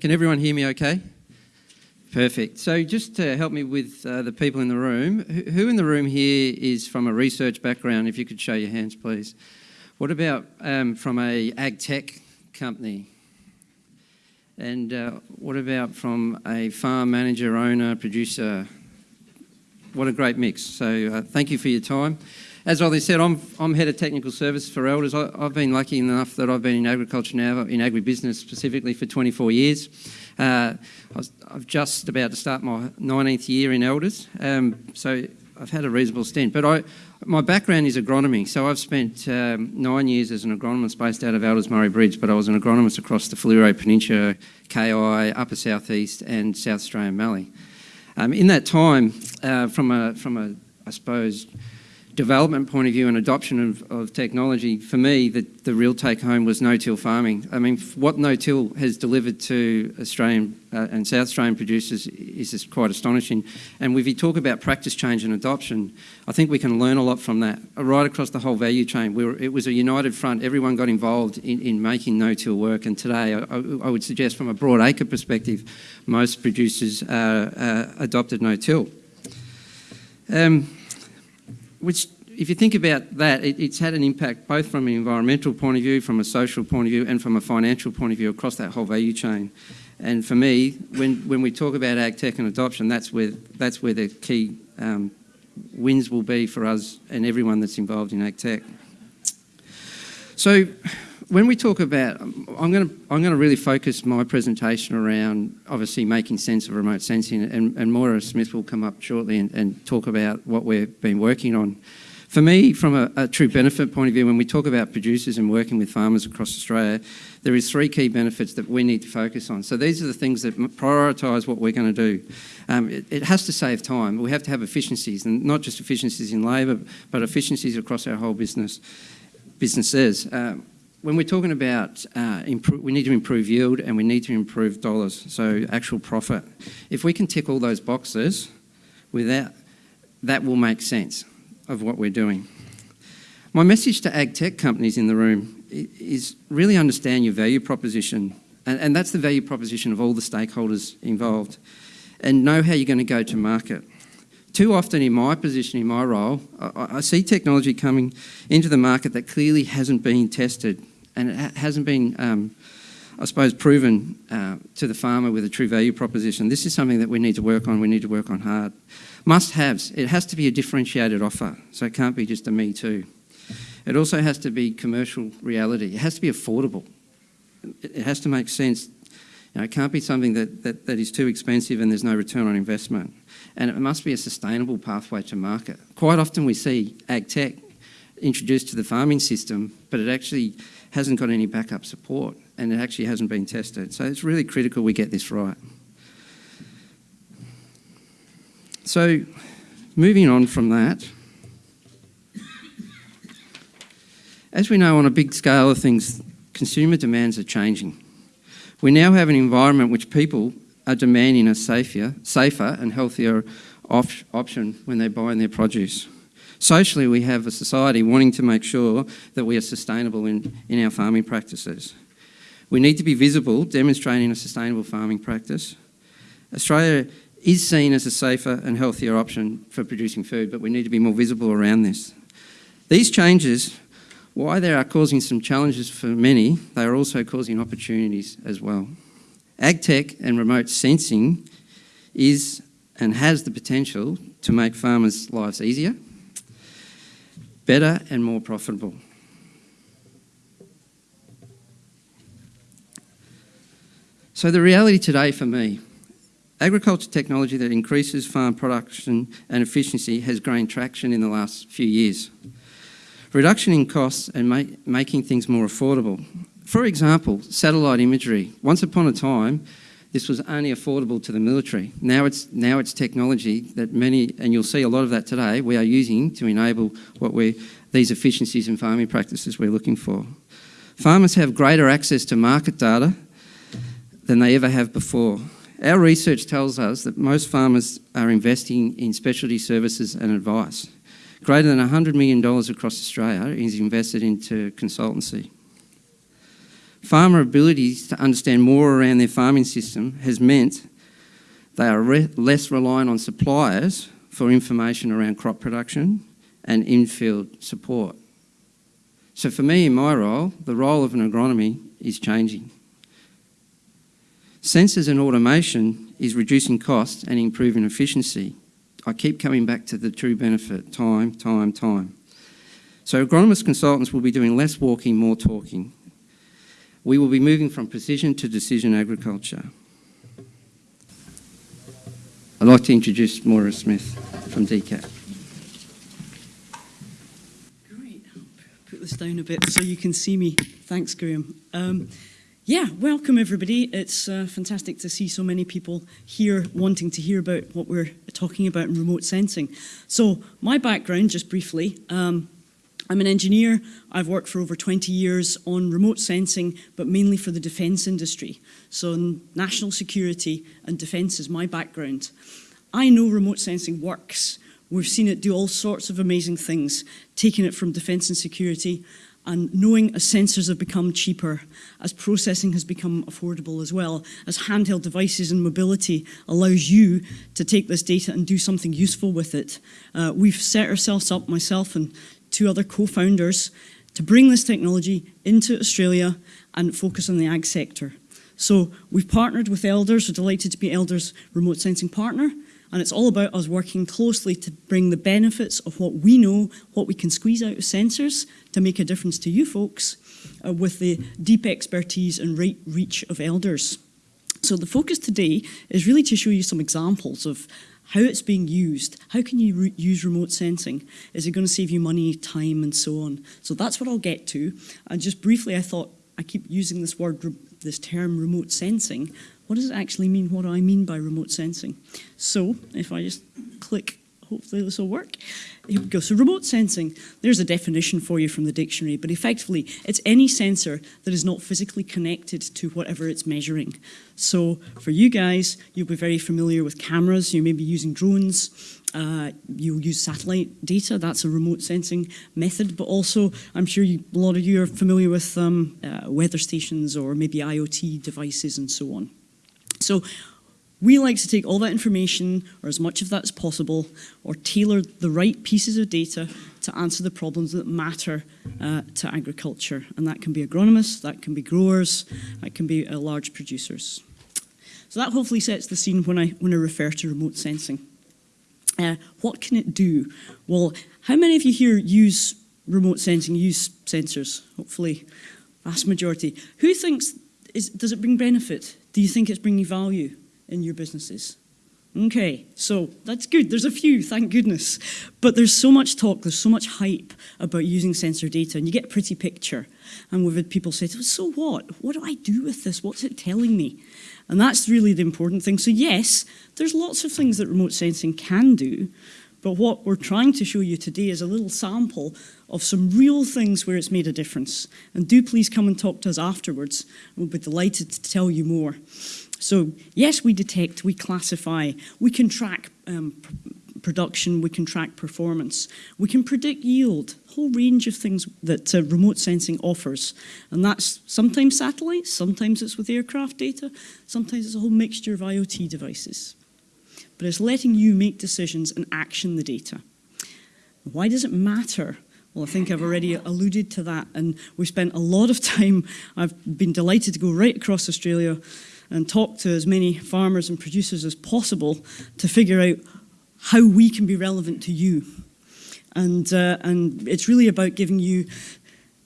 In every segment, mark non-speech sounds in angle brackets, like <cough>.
Can everyone hear me okay? Perfect. So just to help me with uh, the people in the room, who in the room here is from a research background? If you could show your hands, please. What about um, from a ag tech company? And uh, what about from a farm manager, owner, producer? What a great mix. So uh, thank you for your time. As Ollie said, I'm, I'm head of technical service for Elders. I, have been lucky enough that I've been in agriculture now, in agribusiness specifically for 24 years. Uh, I have just about to start my 19th year in Elders, um, so I've had a reasonable stint. But I, my background is agronomy, so I've spent um, nine years as an agronomist based out of Elders Murray Bridge, but I was an agronomist across the Fleurieu Peninsula, KI, Upper South East and South Australian Mallee. Um, in that time, uh, from a, from a, I suppose, development point of view and adoption of, of technology, for me, the, the real take home was no-till farming. I mean, what no-till has delivered to Australian uh, and South Australian producers is quite astonishing. And if you talk about practice change and adoption, I think we can learn a lot from that, uh, right across the whole value chain. We were, it was a united front. Everyone got involved in, in making no-till work. And today, I, I, would suggest from a broad acre perspective, most producers uh, uh, adopted no-till. Um, which if you think about that, it, it's had an impact both from an environmental point of view, from a social point of view, and from a financial point of view across that whole value chain. And for me, when, when we talk about ag tech and adoption, that's where, that's where the key um, wins will be for us and everyone that's involved in ag tech. So when we talk about, I'm going to I'm going to really focus my presentation around obviously making sense of remote sensing, and, and Moira Smith will come up shortly and, and talk about what we've been working on. For me, from a, a, true benefit point of view, when we talk about producers and working with farmers across Australia, there is three key benefits that we need to focus on. So these are the things that prioritise what we're going to do. Um, it, it, has to save time. We have to have efficiencies, and not just efficiencies in labour, but efficiencies across our whole business businesses. Um, when we're talking about uh, we need to improve yield and we need to improve dollars, so actual profit. If we can tick all those boxes, without that will make sense of what we're doing. My message to ag tech companies in the room is really understand your value proposition, and, and that's the value proposition of all the stakeholders involved, and know how you're going to go to market. Too often in my position, in my role, I, I see technology coming into the market that clearly hasn't been tested and it hasn't been, um, I suppose, proven uh, to the farmer with a true value proposition. This is something that we need to work on, we need to work on hard. Must-haves, it has to be a differentiated offer, so it can't be just a me too. It also has to be commercial reality. It has to be affordable. It has to make sense. You know, it can't be something that, that, that is too expensive and there's no return on investment. And it must be a sustainable pathway to market. Quite often we see ag tech introduced to the farming system, but it actually hasn't got any backup support and it actually hasn't been tested. So it's really critical we get this right. So moving on from that, as we know on a big scale of things, consumer demands are changing. We now have an environment which people are demanding a safer, safer and healthier op option when they're buying their produce. Socially, we have a society wanting to make sure that we are sustainable in, in our farming practices. We need to be visible, demonstrating a sustainable farming practice. Australia is seen as a safer and healthier option for producing food, but we need to be more visible around this. These changes, why they are causing some challenges for many, they are also causing opportunities as well. AgTech and remote sensing is and has the potential to make farmers' lives easier, better and more profitable. So the reality today for me, agriculture technology that increases farm production and efficiency has gained traction in the last few years. Reduction in costs and ma making things more affordable. For example, satellite imagery. Once upon a time, this was only affordable to the military. Now it's, now it's technology that many, and you'll see a lot of that today, we are using to enable what we these efficiencies in farming practices we're looking for. Farmers have greater access to market data than they ever have before. Our research tells us that most farmers are investing in specialty services and advice. Greater than $100 million across Australia is invested into consultancy. Farmer abilities to understand more around their farming system has meant they are re less reliant on suppliers for information around crop production and in-field support. So for me in my role, the role of an agronomy is changing. Sensors and automation is reducing costs and improving efficiency. I keep coming back to the true benefit, time, time, time. So agronomist consultants will be doing less walking, more talking. We will be moving from precision to decision agriculture. I'd like to introduce Moira Smith from DCAT. Great. I'll put this down a bit so you can see me. Thanks, Graham. Um, yeah, welcome everybody. It's uh, fantastic to see so many people here wanting to hear about what we're talking about in remote sensing. So my background, just briefly, um, I'm an engineer. I've worked for over 20 years on remote sensing, but mainly for the defence industry. So national security and defence is my background. I know remote sensing works. We've seen it do all sorts of amazing things, taking it from defence and security and knowing as sensors have become cheaper, as processing has become affordable as well, as handheld devices and mobility allows you to take this data and do something useful with it. Uh, we've set ourselves up, myself and two other co-founders to bring this technology into Australia and focus on the ag sector. So we've partnered with Elders, we're delighted to be Elders remote sensing partner, and it's all about us working closely to bring the benefits of what we know, what we can squeeze out of sensors to make a difference to you folks uh, with the deep expertise and right reach of Elders. So the focus today is really to show you some examples of how it's being used, how can you re use remote sensing? Is it going to save you money, time, and so on? So that's what I'll get to. And just briefly, I thought I keep using this word, this term remote sensing. What does it actually mean? What do I mean by remote sensing? So if I just click hopefully this will work. Here we go. So remote sensing, there's a definition for you from the dictionary, but effectively it's any sensor that is not physically connected to whatever it's measuring. So for you guys, you'll be very familiar with cameras, you may be using drones, uh, you'll use satellite data, that's a remote sensing method, but also I'm sure you, a lot of you are familiar with um, uh, weather stations or maybe IoT devices and so on. So we like to take all that information, or as much of that as possible, or tailor the right pieces of data to answer the problems that matter uh, to agriculture. And that can be agronomists, that can be growers, that can be uh, large producers. So that hopefully sets the scene when I, when I refer to remote sensing. Uh, what can it do? Well, how many of you here use remote sensing, use sensors? Hopefully, vast majority. Who thinks, is, does it bring benefit? Do you think it's bringing value? In your businesses. Okay, so that's good. There's a few, thank goodness. But there's so much talk, there's so much hype about using sensor data, and you get a pretty picture. And we've had people say, so what? What do I do with this? What's it telling me? And that's really the important thing. So yes, there's lots of things that remote sensing can do, but what we're trying to show you today is a little sample of some real things where it's made a difference. And do please come and talk to us afterwards. We'll be delighted to tell you more. So yes, we detect, we classify, we can track um, production, we can track performance, we can predict yield, whole range of things that uh, remote sensing offers. And that's sometimes satellites, sometimes it's with aircraft data, sometimes it's a whole mixture of IoT devices. But it's letting you make decisions and action the data. Why does it matter? Well, I think I've already alluded to that, and we spent a lot of <laughs> time, I've been delighted to go right across Australia and talk to as many farmers and producers as possible to figure out how we can be relevant to you. And, uh, and it's really about giving you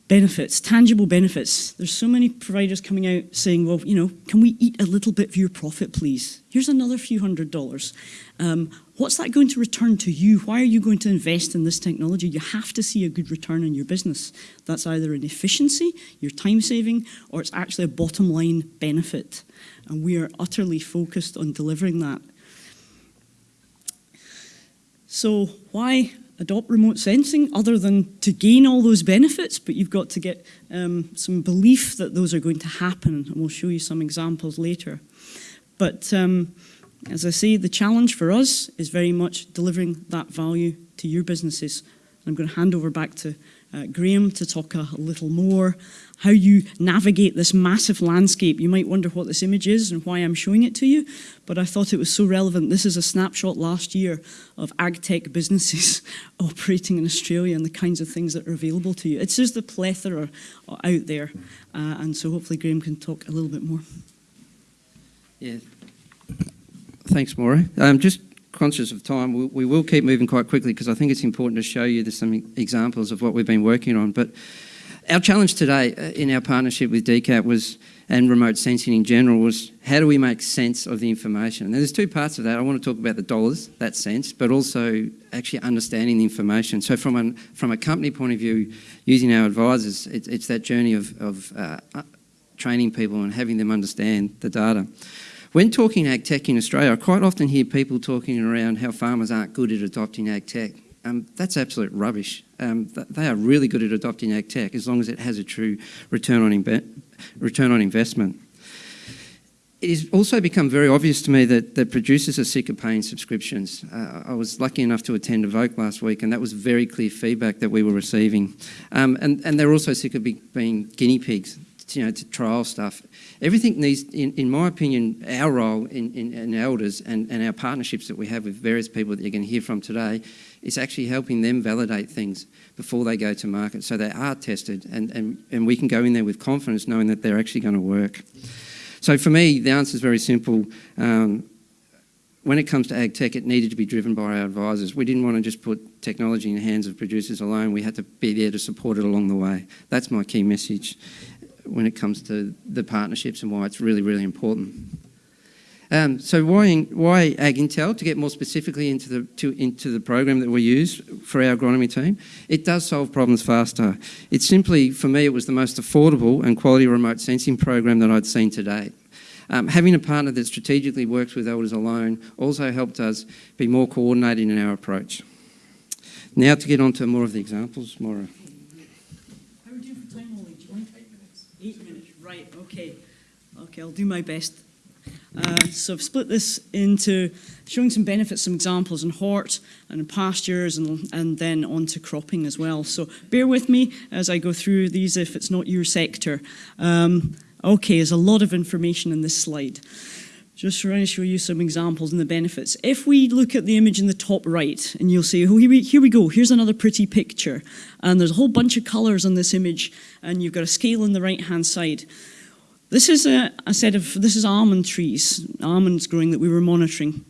benefits, tangible benefits. There's so many providers coming out saying, well, you know, can we eat a little bit of your profit, please? Here's another few hundred dollars. Um, what's that going to return to you? Why are you going to invest in this technology? You have to see a good return on your business. That's either an efficiency, your time saving, or it's actually a bottom line benefit. And we are utterly focused on delivering that. So why adopt remote sensing other than to gain all those benefits, but you've got to get um, some belief that those are going to happen, and we'll show you some examples later. But um, as I say, the challenge for us is very much delivering that value to your businesses. I'm going to hand over back to uh, Graham to talk a, little more how you navigate this massive landscape. You might wonder what this image is and why I'm showing it to you, but I thought it was so relevant. This is a snapshot last year of ag tech businesses <laughs> operating in Australia and the kinds of things that are available to you. It's just the plethora out there, uh, and so hopefully Graham can talk a little bit more. Yeah. Thanks, Maura. Um, just conscious of time, we, we will keep moving quite quickly because I think it's important to show you some examples of what we've been working on. But our challenge today uh, in our partnership with DCAT was, and remote sensing in general, was how do we make sense of the information? And there's two parts of that. I want to talk about the dollars, that sense, but also actually understanding the information. So from, an, from a company point of view, using our advisors, it, it's that journey of, of uh, training people and having them understand the data. When talking ag tech in Australia, I quite often hear people talking around how farmers aren't good at adopting ag tech. Um, that's absolute rubbish. Um, th they are really good at adopting ag tech as long as it has a true return on, return on investment. It has also become very obvious to me that, that producers are sick of paying subscriptions. Uh, I was lucky enough to attend Evoke last week and that was very clear feedback that we were receiving. Um, and, and they're also sick of be, being guinea pigs you know, to trial stuff. Everything needs, in, in my opinion, our role in, in, in Elders and, and our partnerships that we have with various people that you're going to hear from today is actually helping them validate things before they go to market so they are tested and, and, and we can go in there with confidence knowing that they're actually going to work. So for me, the answer is very simple. Um, when it comes to ag tech, it needed to be driven by our advisors. We didn't want to just put technology in the hands of producers alone. We had to be there to support it along the way. That's my key message when it comes to the partnerships and why it's really, really important. Um, so why, why Ag Intel? To get more specifically into the, to, into the program that we use for our agronomy team, it does solve problems faster. It's simply, for me, it was the most affordable and quality remote sensing program that I'd seen to date. Um, having a partner that strategically works with Elders alone also helped us be more coordinated in our approach. Now to get on to more of the examples, Maura. Okay, I'll do my best. Uh, so I've split this into showing some benefits, some examples in hort and in pastures and, and then on to cropping as well. So bear with me as I go through these if it's not your sector. Um, okay, there's a lot of information in this slide. Just trying to show you some examples and the benefits. If we look at the image in the top right, and you'll see, oh, here we, here we go, here's another pretty picture. And there's a whole bunch of colours on this image, and you've got a scale on the right-hand side. This is a, a set of, this is almond trees, almonds growing that we were monitoring.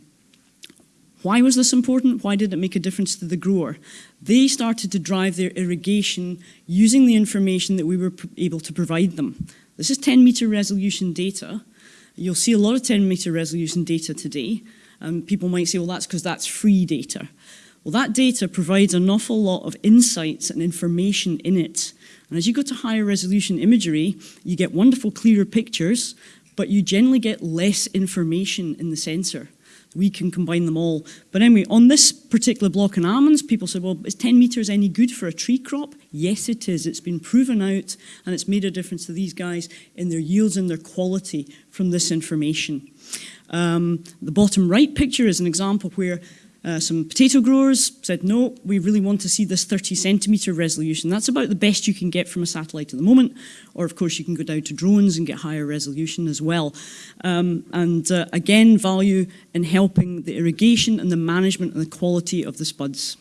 Why was this important? Why did it make a difference to the grower? They started to drive their irrigation using the information that we were able to provide them. This is 10 meter resolution data. You'll see a lot of 10 meter resolution data today. And people might say, well, that's because that's free data. Well, that data provides an awful lot of insights and information in it and as you go to higher resolution imagery, you get wonderful clearer pictures, but you generally get less information in the sensor. We can combine them all. But anyway, on this particular block in almonds, people said, well, is 10 metres any good for a tree crop? Yes, it is. It's been proven out, and it's made a difference to these guys in their yields and their quality from this information. Um, the bottom right picture is an example where uh, some potato growers said, no, we really want to see this 30 centimetre resolution. That's about the best you can get from a satellite at the moment. Or of course you can go down to drones and get higher resolution as well. Um, and uh, again, value in helping the irrigation and the management and the quality of the spuds.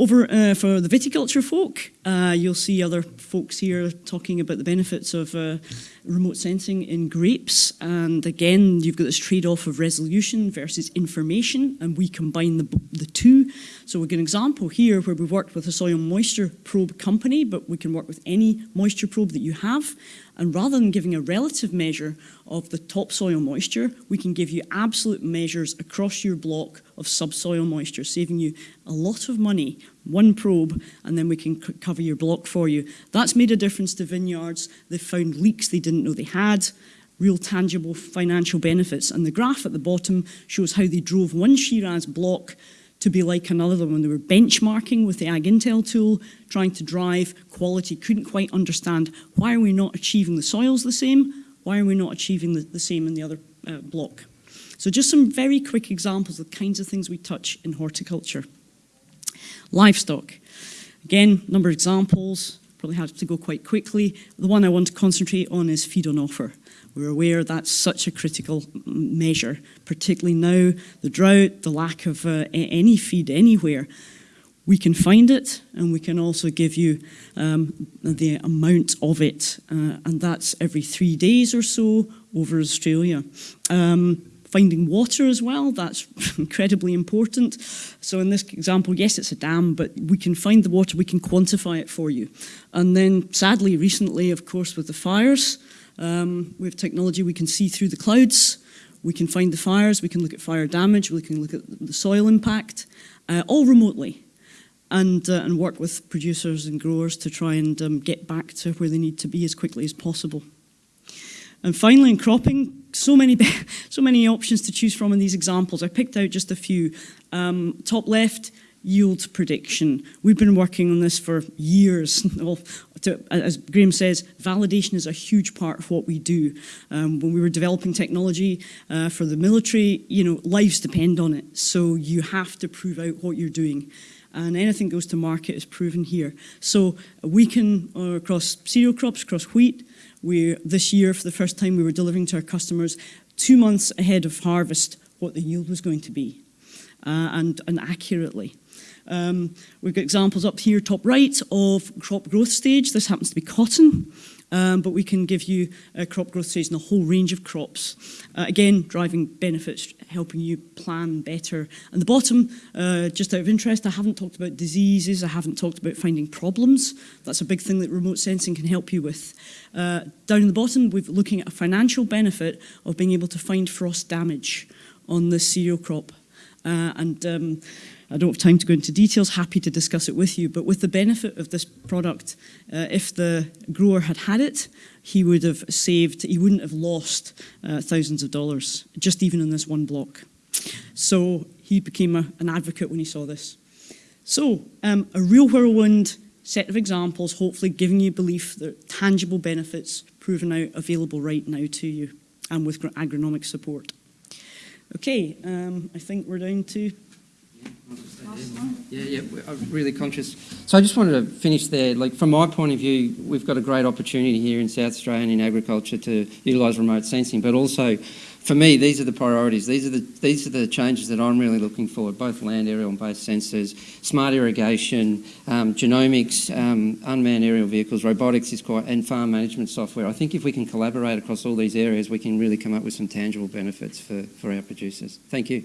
Over uh, for the viticulture folk, uh, you'll see other folks here talking about the benefits of uh, remote sensing in grapes. And again, you've got this trade-off of resolution versus information, and we combine the, the two. So we've got an example here where we've worked with a soil moisture probe company, but we can work with any moisture probe that you have. And rather than giving a relative measure of the topsoil moisture, we can give you absolute measures across your block of subsoil moisture, saving you a lot of money, one probe, and then we can cover your block for you. That's made a difference to vineyards. They've found leaks they didn't know they had, real tangible financial benefits. And the graph at the bottom shows how they drove one Shiraz block to be like another when they were benchmarking with the Ag Intel tool, trying to drive quality, couldn't quite understand why are we not achieving the soils the same, why are we not achieving the, the same in the other uh, block. So just some very quick examples of the kinds of things we touch in horticulture. Livestock. Again, number of examples, probably have to go quite quickly. The one I want to concentrate on is feed on offer. We're aware that's such a critical measure, particularly now, the drought, the lack of uh, any feed anywhere. We can find it and we can also give you um, the amount of it, uh, and that's every three days or so over Australia. Um, finding water as well, that's <laughs> incredibly important. So, in this example, yes, it's a dam, but we can find the water, we can quantify it for you. And then, sadly, recently, of course, with the fires, um, we have technology we can see through the clouds. We can find the fires, we can look at fire damage, we can look at the soil impact, uh, all remotely and, uh, and work with producers and growers to try and um, get back to where they need to be as quickly as possible. And finally, in cropping, so many, <laughs> so many options to choose from in these examples. I picked out just a few. Um, top left, yield prediction. We've been working on this for years. <laughs> Well, to, as Graham says, validation is a huge part of what we do. Um, when we were developing technology uh, for the military, you know, lives depend on it. So you have to prove out what you're doing and anything goes to market is proven here. So we can, uh, across cereal crops, across wheat, we this year for the first time we were delivering to our customers two months ahead of harvest what the yield was going to be, uh, and, and accurately. Um, we've got examples up here, top right, of crop growth stage. This happens to be cotton. Um, but we can give you a crop growth stage in a whole range of crops. Uh, again, driving benefits, helping you plan better. And the bottom, uh, just out of interest, I haven't talked about diseases, I haven't talked about finding problems. That's a big thing that remote sensing can help you with. Uh, down in the bottom, we're looking at a financial benefit of being able to find frost damage on the cereal crop Uh, and um, I don't have time to go into details, happy to discuss it with you, but with the benefit of this product, uh, if the grower had had it, he would have saved, he wouldn't have lost uh, thousands of dollars, just even in this one block. So he became a, an advocate when he saw this. So, um, a real whirlwind set of examples, hopefully giving you belief that tangible benefits proven out available right now to you, and with agronomic support. Okay, um, I think we're down to Yeah, yeah, I'm really conscious. So I just wanted to finish there. Like from my point of view, we've got a great opportunity here in South Australia and in agriculture to utilise remote sensing, but also for me, these are the priorities. These are the these are the changes that I'm really looking for. Both land, aerial, and base sensors, smart irrigation, um, genomics, um, unmanned aerial vehicles, robotics is quite, and farm management software. I think if we can collaborate across all these areas, we can really come up with some tangible benefits for, for our producers. Thank you.